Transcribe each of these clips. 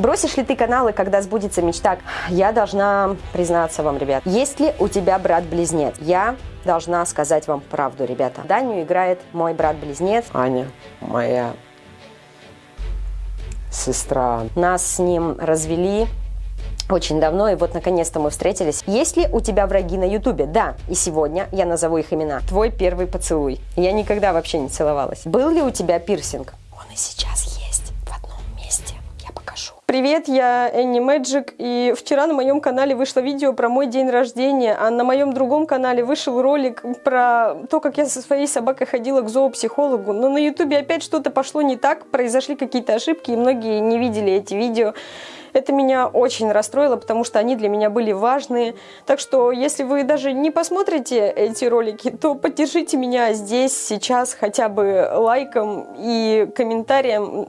Бросишь ли ты каналы, когда сбудется мечта? Я должна признаться вам, ребят. Есть ли у тебя брат-близнец? Я должна сказать вам правду, ребята. Даню играет мой брат-близнец. Аня, моя сестра. Нас с ним развели очень давно, и вот наконец-то мы встретились. Есть ли у тебя враги на ютубе? Да, и сегодня я назову их имена. Твой первый поцелуй. Я никогда вообще не целовалась. Был ли у тебя пирсинг? Он и сейчас есть в одном месте. Я покажу. Привет, я Энни Мэджик, и вчера на моем канале вышло видео про мой день рождения, а на моем другом канале вышел ролик про то, как я со своей собакой ходила к зоопсихологу. Но на ютубе опять что-то пошло не так, произошли какие-то ошибки, и многие не видели эти видео. Это меня очень расстроило, потому что они для меня были важные. Так что, если вы даже не посмотрите эти ролики, то поддержите меня здесь, сейчас хотя бы лайком и комментарием,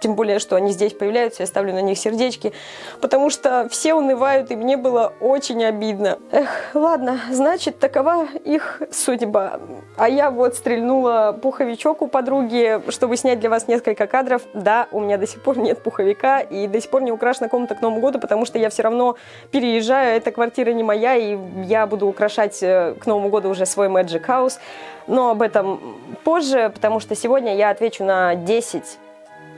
тем более, что они здесь появляются, я ставлю на них сердечки, потому что все унывают, и мне было очень обидно. Эх, ладно, значит, такова их судьба. А я вот стрельнула пуховичок у подруги, чтобы снять для вас несколько кадров. Да, у меня до сих пор нет пуховика, и до сих пор не украшена комната к Новому году, потому что я все равно переезжаю, эта квартира не моя, и я буду украшать э, к Новому году уже свой Magic House. Но об этом позже, потому что сегодня я отвечу на 10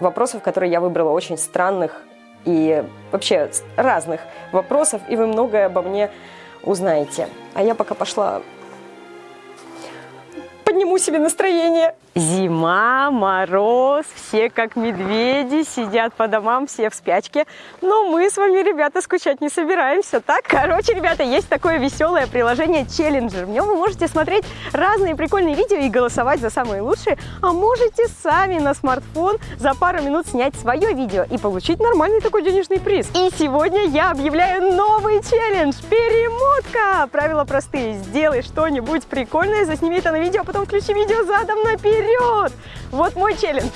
вопросов, которые я выбрала, очень странных и вообще разных вопросов, и вы многое обо мне узнаете. А я пока пошла подниму себе настроение. Зима, мороз, все как медведи, сидят по домам, все в спячке. Но мы с вами, ребята, скучать не собираемся, так? Короче, ребята, есть такое веселое приложение Challenger. В нем вы можете смотреть разные прикольные видео и голосовать за самые лучшие. А можете сами на смартфон за пару минут снять свое видео и получить нормальный такой денежный приз. И сегодня я объявляю новый челлендж – перемотка. Правила простые. Сделай что-нибудь прикольное, засними это на видео, а потом включи видео задом наперед! Вот мой челлендж.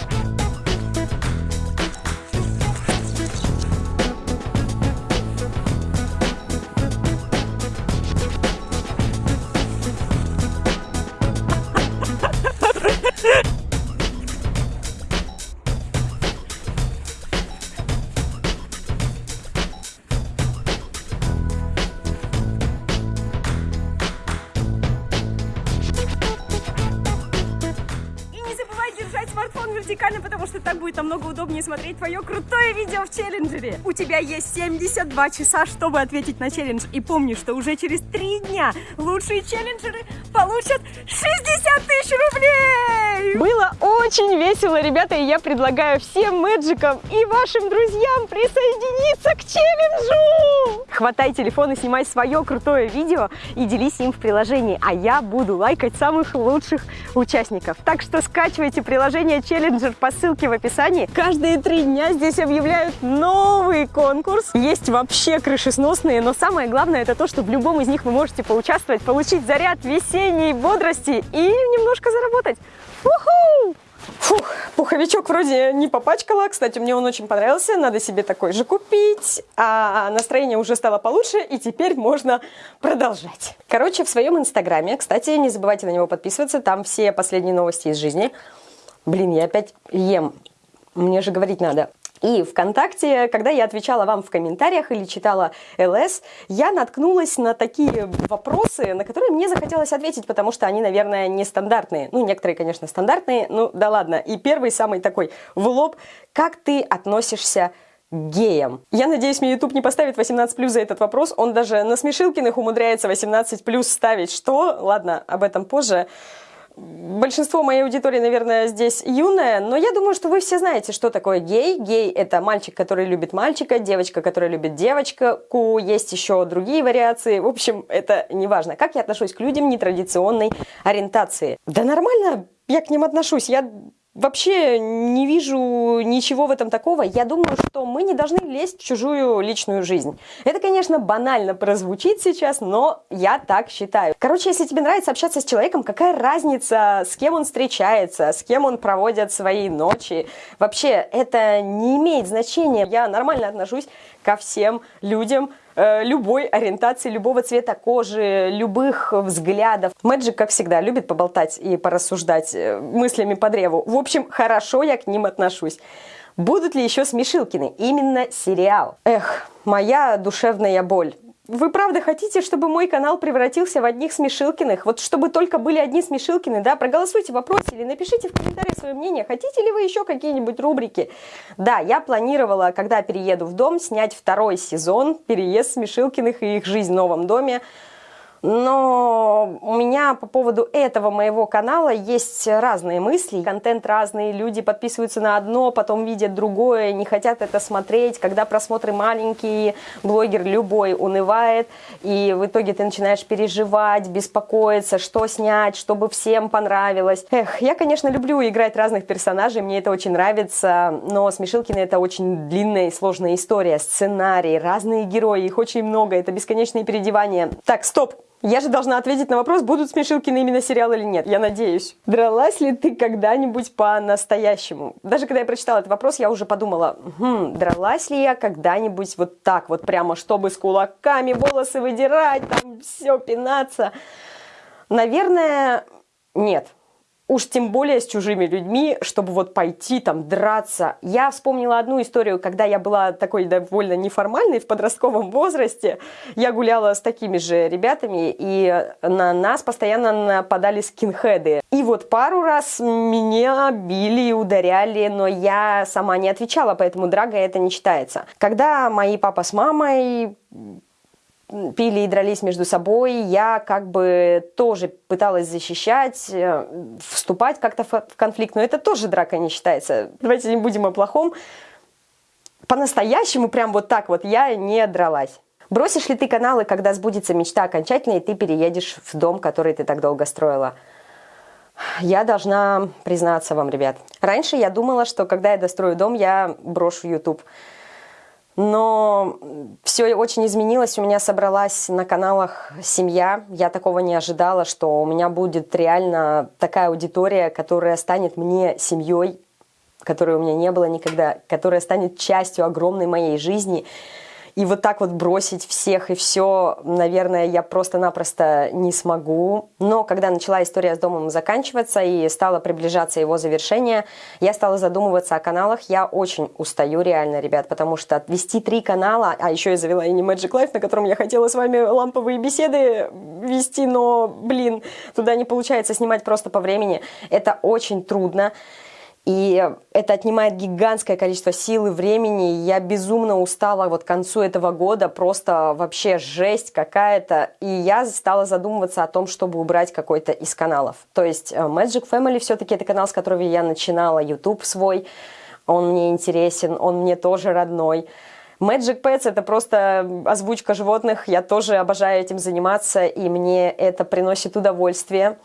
Так будет намного удобнее смотреть твое крутое видео в челленджере. У тебя есть 72 часа, чтобы ответить на челлендж. И помни, что уже через 3 дня лучшие челленджеры получат 60 тысяч рублей! Было очень весело, ребята, и я предлагаю всем мэджикам и вашим друзьям присоединиться к челленджу! Хватай телефон и снимай свое крутое видео и делись им в приложении, а я буду лайкать самых лучших участников. Так что скачивайте приложение Challenger по ссылке в описании. Каждые три дня здесь объявляют новый конкурс. Есть вообще крышесносные, но самое главное это то, что в любом из них вы можете поучаствовать, получить заряд весенней бодрости и немножко заработать. Уху! Фух, пуховичок вроде не попачкала. Кстати, мне он очень понравился. Надо себе такой же купить. А настроение уже стало получше, и теперь можно продолжать. Короче, в своем инстаграме, кстати, не забывайте на него подписываться. Там все последние новости из жизни. Блин, я опять ем. Мне же говорить надо. И ВКонтакте, когда я отвечала вам в комментариях или читала ЛС, я наткнулась на такие вопросы, на которые мне захотелось ответить, потому что они, наверное, нестандартные. Ну, некоторые, конечно, стандартные, ну да ладно. И первый, самый такой в лоб. Как ты относишься к геям. Я надеюсь, мне YouTube не поставит 18 плюс за этот вопрос. Он даже на Смешилкиных умудряется 18 плюс ставить. Что? Ладно, об этом позже большинство моей аудитории, наверное, здесь юное, но я думаю, что вы все знаете, что такое гей. Гей – это мальчик, который любит мальчика, девочка, которая любит девочку, есть еще другие вариации. В общем, это не важно. Как я отношусь к людям нетрадиционной ориентации? Да нормально я к ним отношусь. Я Вообще не вижу ничего в этом такого. Я думаю, что мы не должны лезть в чужую личную жизнь. Это, конечно, банально прозвучит сейчас, но я так считаю. Короче, если тебе нравится общаться с человеком, какая разница, с кем он встречается, с кем он проводит свои ночи? Вообще, это не имеет значения. Я нормально отношусь ко всем людям, любой ориентации, любого цвета кожи, любых взглядов. Мэджик, как всегда, любит поболтать и порассуждать э, мыслями по древу. В общем, хорошо я к ним отношусь. Будут ли еще Смешилкины? Именно сериал. Эх, моя душевная боль. Вы правда хотите, чтобы мой канал превратился в одних Смешилкиных? Вот чтобы только были одни Смешилкины, да? Проголосуйте в вопросе или напишите в комментариях свое мнение. Хотите ли вы еще какие-нибудь рубрики? Да, я планировала, когда перееду в дом, снять второй сезон «Переезд Смешилкиных и их жизнь в новом доме». Но у меня по поводу этого моего канала есть разные мысли, контент разный, люди подписываются на одно, потом видят другое, не хотят это смотреть, когда просмотры маленькие, блогер любой унывает, и в итоге ты начинаешь переживать, беспокоиться, что снять, чтобы всем понравилось. Эх, я, конечно, люблю играть разных персонажей, мне это очень нравится, но Смешилкины это очень длинная и сложная история, сценарий, разные герои, их очень много, это бесконечные переодевания. Так, стоп! Я же должна ответить на вопрос, будут смешилки на именно сериал или нет. Я надеюсь. Дралась ли ты когда-нибудь по-настоящему? Даже когда я прочитала этот вопрос, я уже подумала, хм, дралась ли я когда-нибудь вот так вот прямо, чтобы с кулаками волосы выдирать, там все пинаться? Наверное, нет уж тем более с чужими людьми, чтобы вот пойти там драться. Я вспомнила одну историю, когда я была такой довольно неформальной в подростковом возрасте. Я гуляла с такими же ребятами, и на нас постоянно нападали скинхеды. И вот пару раз меня били и ударяли, но я сама не отвечала, поэтому драга это не считается. Когда мои папа с мамой пили и дрались между собой, я как бы тоже пыталась защищать, э, вступать как-то в конфликт, но это тоже драка не считается. Давайте не будем о плохом. По-настоящему прям вот так вот я не дралась. Бросишь ли ты каналы, когда сбудется мечта окончательно, и ты переедешь в дом, который ты так долго строила? Я должна признаться вам, ребят. Раньше я думала, что когда я дострою дом, я брошу YouTube но все очень изменилось. У меня собралась на каналах семья. Я такого не ожидала, что у меня будет реально такая аудитория, которая станет мне семьей, которой у меня не было никогда, которая станет частью огромной моей жизни. И вот так вот бросить всех и все, наверное, я просто-напросто не смогу. Но когда начала история с домом заканчиваться и стала приближаться его завершение, я стала задумываться о каналах. Я очень устаю реально, ребят, потому что вести три канала, а еще я завела и не Magic Life, на котором я хотела с вами ламповые беседы вести, но, блин, туда не получается снимать просто по времени. Это очень трудно. И это отнимает гигантское количество сил и времени. Я безумно устала вот к концу этого года, просто вообще жесть какая-то. И я стала задумываться о том, чтобы убрать какой-то из каналов. То есть э, Magic Family все-таки это канал, с которого я начинала, YouTube свой. Он мне интересен, он мне тоже родной. Magic Pets это просто озвучка животных, я тоже обожаю этим заниматься, и мне это приносит удовольствие.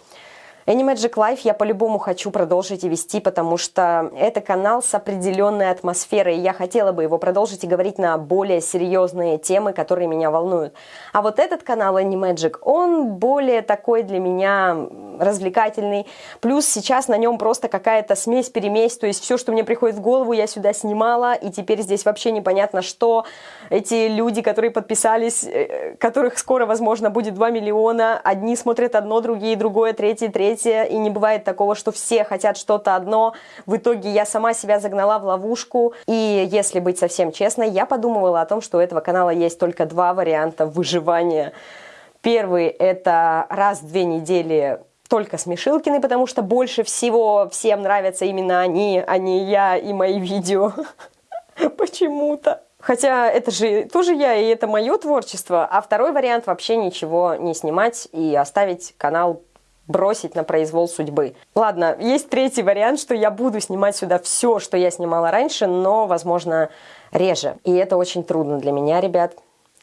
Animagic Life я по-любому хочу продолжить и вести, потому что это канал с определенной атмосферой, и я хотела бы его продолжить и говорить на более серьезные темы, которые меня волнуют. А вот этот канал Animagic, он более такой для меня развлекательный, плюс сейчас на нем просто какая-то смесь-перемесь, то есть все, что мне приходит в голову, я сюда снимала, и теперь здесь вообще непонятно, что эти люди, которые подписались, э, которых скоро, возможно, будет 2 миллиона, одни смотрят одно, другие другое, третье, третье, третье, и не бывает такого, что все хотят что-то одно. В итоге я сама себя загнала в ловушку, и если быть совсем честной, я подумывала о том, что у этого канала есть только два варианта выживания. Первый – это раз в две недели только Смешилкины, потому что больше всего всем нравятся именно они, а не я и мои видео. Почему-то. Хотя это же тоже я, и это мое творчество. А второй вариант вообще ничего не снимать и оставить канал бросить на произвол судьбы. Ладно, есть третий вариант, что я буду снимать сюда все, что я снимала раньше, но, возможно, реже. И это очень трудно для меня, ребят.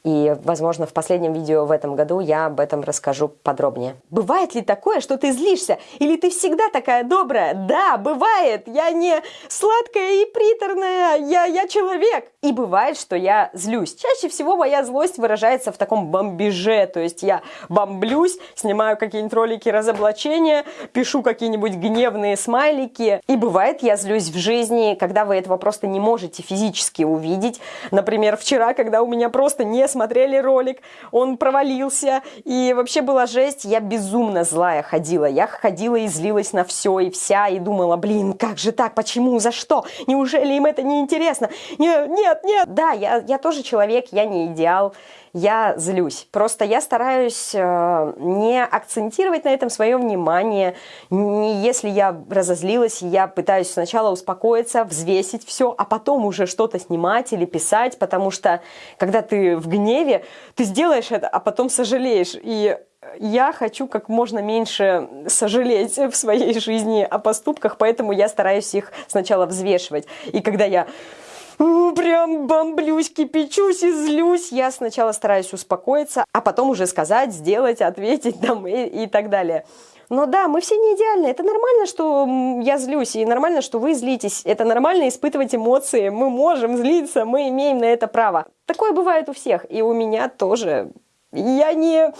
И, возможно, в последнем видео в этом году я об этом расскажу подробнее. Бывает ли такое, что ты злишься? Или ты всегда такая добрая? Да, бывает. Я не сладкая и приторная. Я, я человек. И бывает, что я злюсь. Чаще всего моя злость выражается в таком бомбеже. То есть я бомблюсь, снимаю какие-нибудь ролики разоблачения, пишу какие-нибудь гневные смайлики. И бывает, я злюсь в жизни, когда вы этого просто не можете физически увидеть. Например, вчера, когда у меня просто не смотрели ролик, он провалился, и вообще была жесть, я безумно злая ходила, я ходила и злилась на все и вся, и думала, блин, как же так, почему, за что, неужели им это не интересно? Нет, нет, нет. Да, я, я тоже человек, я не идеал, я злюсь. Просто я стараюсь э, не акцентировать на этом свое внимание. Не, если я разозлилась, я пытаюсь сначала успокоиться, взвесить все, а потом уже что-то снимать или писать, потому что когда ты в гневе, ты сделаешь это, а потом сожалеешь. И я хочу как можно меньше сожалеть в своей жизни о поступках, поэтому я стараюсь их сначала взвешивать. И когда я прям бомблюсь, кипячусь и злюсь. Я сначала стараюсь успокоиться, а потом уже сказать, сделать, ответить там и, и так далее. Но да, мы все не идеальны. Это нормально, что я злюсь, и нормально, что вы злитесь. Это нормально испытывать эмоции. Мы можем злиться, мы имеем на это право. Такое бывает у всех, и у меня тоже. Я не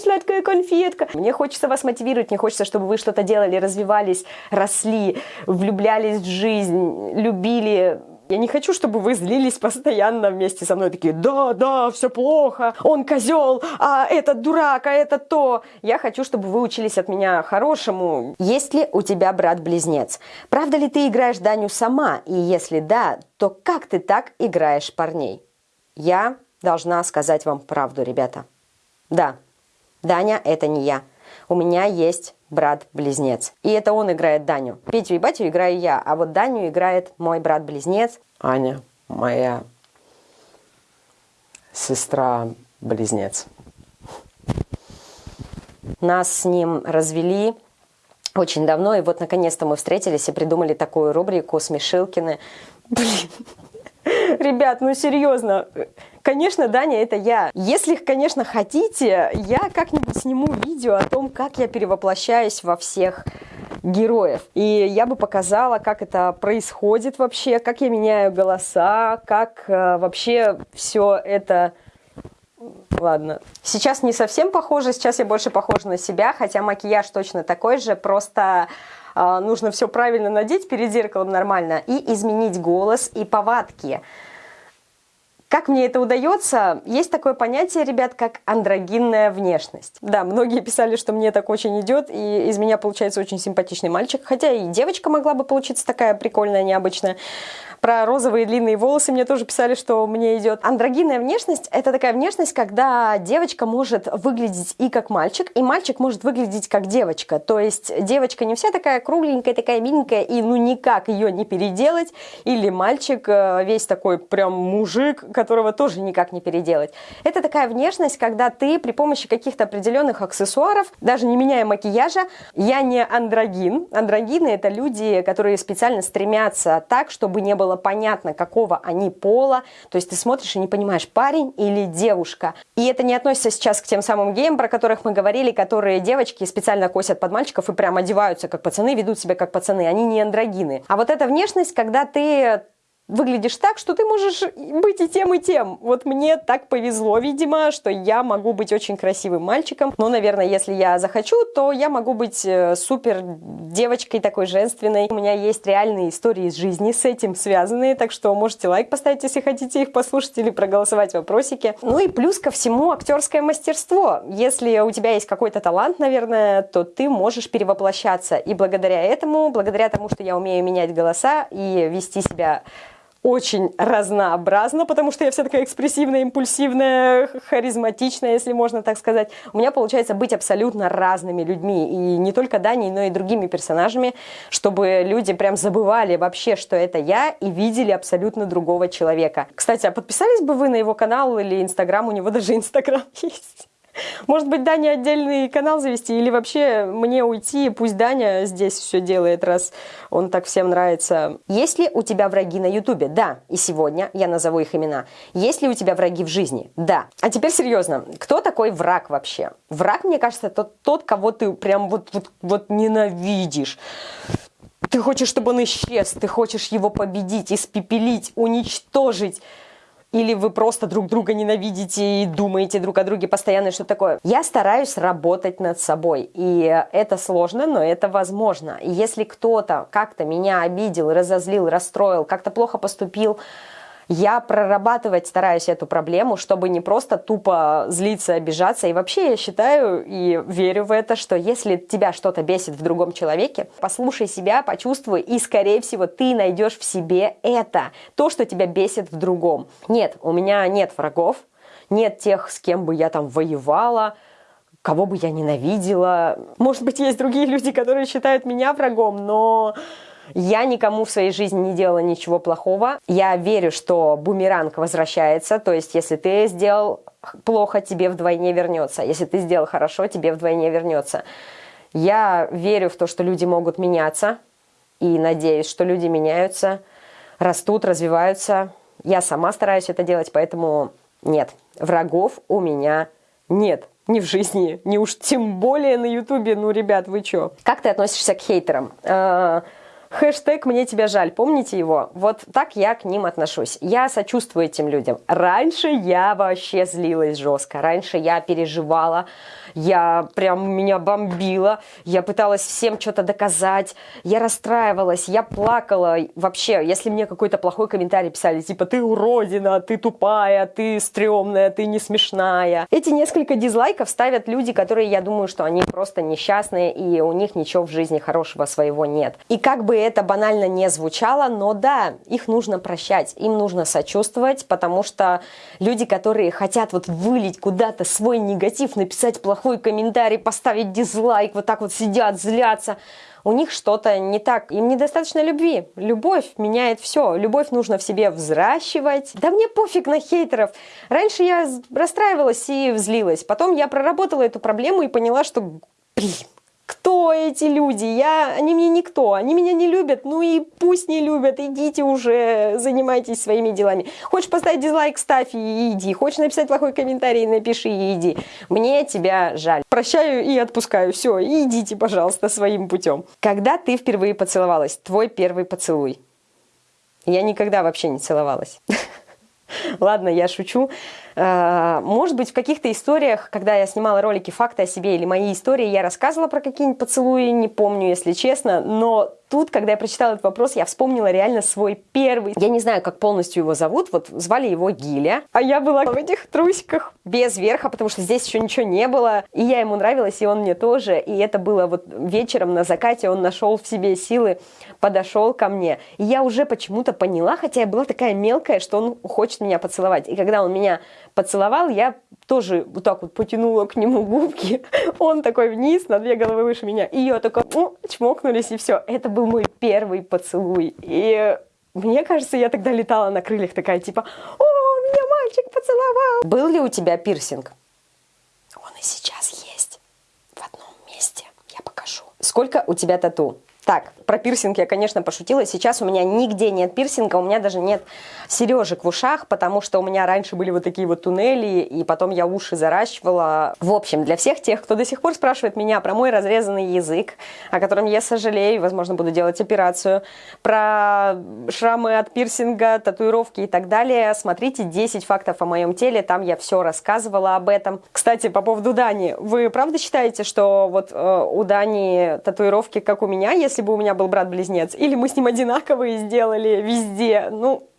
сладкая конфетка. Мне хочется вас мотивировать, мне хочется, чтобы вы что-то делали, развивались, росли, влюблялись в жизнь, любили, я не хочу, чтобы вы злились постоянно вместе со мной, такие, да, да, все плохо, он козел, а этот дурак, а это то. Я хочу, чтобы вы учились от меня хорошему. Есть ли у тебя брат-близнец? Правда ли ты играешь Даню сама? И если да, то как ты так играешь парней? Я должна сказать вам правду, ребята. Да, Даня – это не я. У меня есть брат-близнец. И это он играет Даню. Петю и Батю играю я, а вот Даню играет мой брат-близнец. Аня, моя сестра-близнец. Нас с ним развели очень давно, и вот наконец-то мы встретились и придумали такую рубрику «Смешилкины». Блин, ребят, ну серьезно, Конечно, Даня, это я. Если, конечно, хотите, я как-нибудь сниму видео о том, как я перевоплощаюсь во всех героев. И я бы показала, как это происходит вообще, как я меняю голоса, как э, вообще все это... Ладно. Сейчас не совсем похоже, сейчас я больше похожа на себя, хотя макияж точно такой же, просто э, нужно все правильно надеть перед зеркалом нормально и изменить голос и повадки. Как мне это удается? Есть такое понятие, ребят, как андрогинная внешность. Да, многие писали, что мне так очень идет, и из меня получается очень симпатичный мальчик, хотя и девочка могла бы получиться такая прикольная, необычная. Про розовые длинные волосы мне тоже писали, что мне идет. Андрогинная внешность – это такая внешность, когда девочка может выглядеть и как мальчик, и мальчик может выглядеть как девочка. То есть девочка не вся такая кругленькая, такая миленькая, и ну никак ее не переделать. Или мальчик э, весь такой прям мужик, которого тоже никак не переделать. Это такая внешность, когда ты при помощи каких-то определенных аксессуаров, даже не меняя макияжа, я не андрогин. Андрогины – это люди, которые специально стремятся так, чтобы не было понятно, какого они пола. То есть ты смотришь и не понимаешь, парень или девушка. И это не относится сейчас к тем самым геям, про которых мы говорили, которые девочки специально косят под мальчиков и прям одеваются как пацаны, ведут себя как пацаны. Они не андрогины. А вот эта внешность, когда ты выглядишь так, что ты можешь быть и тем, и тем. Вот мне так повезло, видимо, что я могу быть очень красивым мальчиком. Но, наверное, если я захочу, то я могу быть э, супер девочкой такой женственной. У меня есть реальные истории из жизни с этим связанные, так что можете лайк поставить, если хотите их послушать или проголосовать в вопросике. Ну и плюс ко всему актерское мастерство. Если у тебя есть какой-то талант, наверное, то ты можешь перевоплощаться. И благодаря этому, благодаря тому, что я умею менять голоса и вести себя очень разнообразно, потому что я вся такая экспрессивная, импульсивная, харизматичная, если можно так сказать. У меня получается быть абсолютно разными людьми, и не только Даней, но и другими персонажами, чтобы люди прям забывали вообще, что это я, и видели абсолютно другого человека. Кстати, а подписались бы вы на его канал или Инстаграм? У него даже Инстаграм есть. Может быть, Даня отдельный канал завести или вообще мне уйти, пусть Даня здесь все делает, раз он так всем нравится. Есть ли у тебя враги на Ютубе? Да. И сегодня я назову их имена. Есть ли у тебя враги в жизни? Да. А теперь серьезно. Кто такой враг вообще? Враг, мне кажется, это тот, кого ты прям вот, вот, вот ненавидишь. Ты хочешь, чтобы он исчез, ты хочешь его победить, испепелить, уничтожить или вы просто друг друга ненавидите и думаете друг о друге постоянно, что такое. Я стараюсь работать над собой, и это сложно, но это возможно. И если кто-то как-то меня обидел, разозлил, расстроил, как-то плохо поступил, Я прорабатывать стараюсь эту проблему, чтобы не просто тупо злиться, обижаться. И вообще я считаю и верю в это, что если тебя что-то бесит в другом человеке, послушай себя, почувствуй, и, скорее всего, ты найдешь в себе это, то, что тебя бесит в другом. Нет, у меня нет врагов, нет тех, с кем бы я там воевала, кого бы я ненавидела. Может быть, есть другие люди, которые считают меня врагом, но я никому в своей жизни не делала ничего плохого. Я верю, что бумеранг возвращается, то есть если ты сделал плохо, тебе вдвойне вернется. Если ты сделал хорошо, тебе вдвойне вернется. Я верю в то, что люди могут меняться, и надеюсь, что люди меняются, растут, развиваются. Я сама стараюсь это делать, поэтому нет, врагов у меня нет. Ни в жизни, ни уж тем более на ютубе. Ну, ребят, вы чё? Как ты относишься к хейтерам? А, Хэштег «Мне тебя жаль», помните его? Вот так я к ним отношусь. Я сочувствую этим людям. Раньше я вообще злилась жестко, раньше я переживала, я прям меня бомбила, я пыталась всем что-то доказать, я расстраивалась, я плакала. Вообще, если мне какой-то плохой комментарий писали, типа «ты уродина», «ты тупая», «ты стрёмная», «ты не смешная». Эти несколько дизлайков ставят люди, которые, я думаю, что они просто несчастные, и у них ничего в жизни хорошего своего нет. И как бы это банально не звучало, но да, их нужно прощать, им нужно сочувствовать, потому что люди, которые хотят вот вылить куда-то свой негатив, написать плохой комментарий, поставить дизлайк, вот так вот сидят, злятся, у них что-то не так, им недостаточно любви. Любовь меняет все, любовь нужно в себе взращивать. Да мне пофиг на хейтеров. Раньше я расстраивалась и взлилась, потом я проработала эту проблему и поняла, что, блин, кто эти люди? Я, они мне никто, они меня не любят, ну и пусть не любят, идите уже, занимайтесь своими делами. Хочешь поставить дизлайк, ставь и иди. Хочешь написать плохой комментарий, напиши и иди. Мне тебя жаль. Прощаю и отпускаю, все, идите, пожалуйста, своим путем. Когда ты впервые поцеловалась? Твой первый поцелуй. Я никогда вообще не целовалась. Ладно, я шучу. Э, может быть, в каких-то историях, когда я снимала ролики «Факты о себе» или «Мои истории», я рассказывала про какие-нибудь поцелуи, не помню, если честно, но тут, когда я прочитала этот вопрос, я вспомнила реально свой первый. Я не знаю, как полностью его зовут, вот звали его Гиля, а я была в этих трусиках. Без верха, потому что здесь еще ничего не было, и я ему нравилась, и он мне тоже, и это было вот вечером на закате, он нашел в себе силы, подошел ко мне, и я уже почему-то поняла, хотя я была такая мелкая, что он хочет меня поцеловать, и когда он меня поцеловал, я тоже вот так вот потянула к нему губки, он такой вниз, на две головы выше меня, и я такая, ну, чмокнулись, и все. Это был мой первый поцелуй. И мне кажется, я тогда летала на крыльях такая, типа, о, меня мальчик поцеловал. Был ли у тебя пирсинг? Он и сейчас есть. В одном месте. Я покажу. Сколько у тебя тату? Так, про пирсинг я, конечно, пошутила. Сейчас у меня нигде нет пирсинга, у меня даже нет сережек в ушах, потому что у меня раньше были вот такие вот туннели, и потом я уши заращивала. В общем, для всех тех, кто до сих пор спрашивает меня про мой разрезанный язык, о котором я сожалею, возможно, буду делать операцию, про шрамы от пирсинга, татуировки и так далее, смотрите 10 фактов о моем теле, там я все рассказывала об этом. Кстати, по поводу Дани, вы правда считаете, что вот э, у Дани татуировки, как у меня, если бы у меня был брат-близнец. Или мы с ним одинаковые сделали везде. Ну,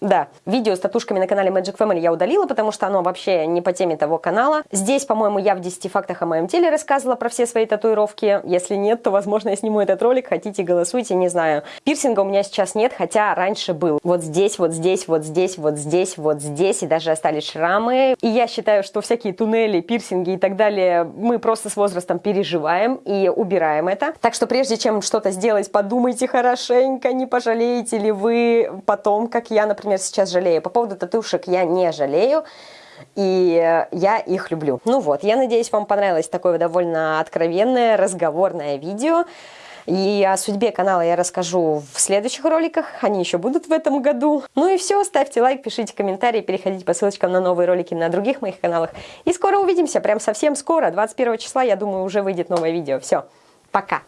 да, видео с татушками на канале Magic Family я удалила, потому что оно вообще не по теме того канала. Здесь, по-моему, я в 10 фактах о моем теле рассказывала про все свои татуировки. Если нет, то, возможно, я сниму этот ролик. Хотите, голосуйте, не знаю. Пирсинга у меня сейчас нет, хотя раньше был. Вот здесь, вот здесь, вот здесь, вот здесь, вот здесь. И даже остались шрамы. И я считаю, что всякие туннели, пирсинги и так далее мы просто с возрастом переживаем и убираем это. Так что прежде чем что-то сделать, подумайте хорошенько, не пожалеете ли вы потом, как я, например, например, сейчас жалею. По поводу татушек я не жалею. И я их люблю. Ну вот, я надеюсь, вам понравилось такое довольно откровенное, разговорное видео. И о судьбе канала я расскажу в следующих роликах, они еще будут в этом году. Ну и все, ставьте лайк, пишите комментарии, переходите по ссылочкам на новые ролики на других моих каналах. И скоро увидимся, прям совсем скоро, 21 числа, я думаю, уже выйдет новое видео. Все, пока!